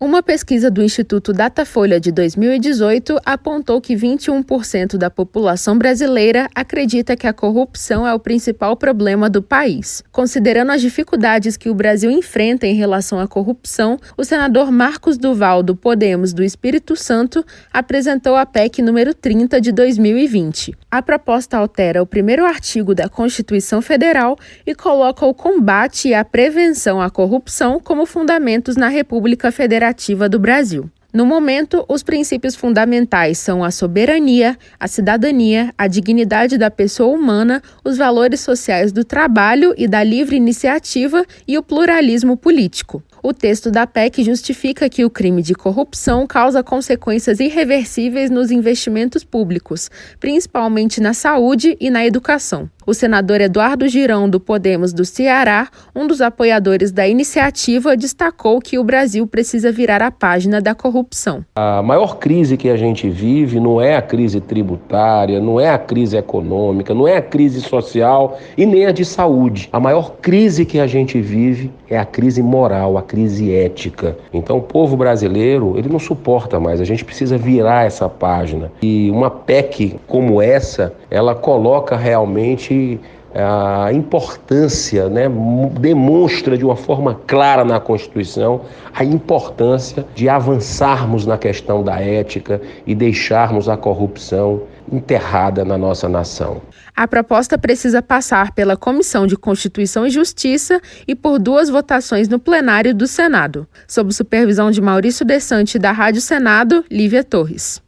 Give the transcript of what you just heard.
Uma pesquisa do Instituto Datafolha de 2018 apontou que 21% da população brasileira acredita que a corrupção é o principal problema do país. Considerando as dificuldades que o Brasil enfrenta em relação à corrupção, o senador Marcos Duval, do Podemos do Espírito Santo, apresentou a PEC número 30 de 2020. A proposta altera o primeiro artigo da Constituição Federal e coloca o combate e a prevenção à corrupção como fundamentos na República Federal Federativa do Brasil. No momento, os princípios fundamentais são a soberania, a cidadania, a dignidade da pessoa humana, os valores sociais do trabalho e da livre iniciativa e o pluralismo político. O texto da PEC justifica que o crime de corrupção causa consequências irreversíveis nos investimentos públicos, principalmente na saúde e na educação. O senador Eduardo Girão, do Podemos do Ceará, um dos apoiadores da iniciativa, destacou que o Brasil precisa virar a página da corrupção. A maior crise que a gente vive não é a crise tributária, não é a crise econômica, não é a crise social e nem a de saúde. A maior crise que a gente vive é a crise moral, a crise ética. Então, o povo brasileiro, ele não suporta mais. A gente precisa virar essa página. E uma PEC como essa, ela coloca realmente a importância, né, demonstra de uma forma clara na Constituição a importância de avançarmos na questão da ética e deixarmos a corrupção enterrada na nossa nação. A proposta precisa passar pela Comissão de Constituição e Justiça e por duas votações no plenário do Senado, sob supervisão de Maurício Desante da Rádio Senado, Lívia Torres.